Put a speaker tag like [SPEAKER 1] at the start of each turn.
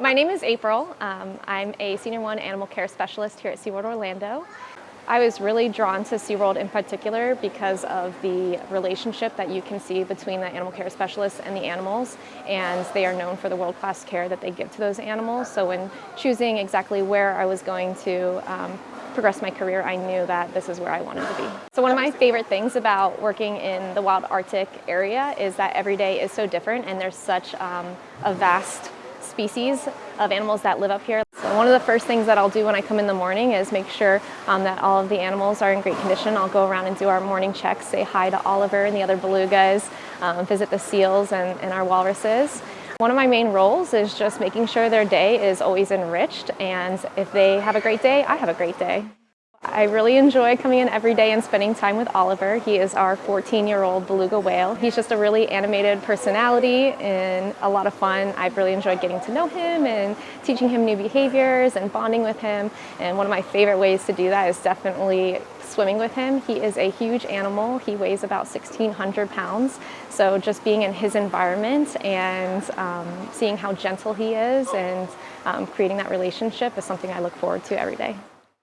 [SPEAKER 1] My name is April. Um, I'm a Senior 1 Animal Care Specialist here at SeaWorld Orlando. I was really drawn to SeaWorld in particular because of the relationship that you can see between the animal care specialists and the animals and they are known for the world-class care that they give to those animals. So when choosing exactly where I was going to um, progress my career, I knew that this is where I wanted to be. So one of my favorite things about working in the wild Arctic area is that every day is so different and there's such um, a vast species of animals that live up here. So one of the first things that I'll do when I come in the morning is make sure um, that all of the animals are in great condition. I'll go around and do our morning checks, say hi to Oliver and the other belugas, um, visit the seals and, and our walruses. One of my main roles is just making sure their day is always enriched and if they have a great day, I have a great day. I really enjoy coming in every day and spending time with Oliver. He is our 14-year-old beluga whale. He's just a really animated personality and a lot of fun. I've really enjoyed getting to know him and teaching him new behaviors and bonding with him. And one of my favorite ways to do that is definitely swimming with him. He is a huge animal. He weighs about 1,600 pounds. So just being in his environment and um, seeing how gentle he is and um, creating that relationship is something I look forward to every day.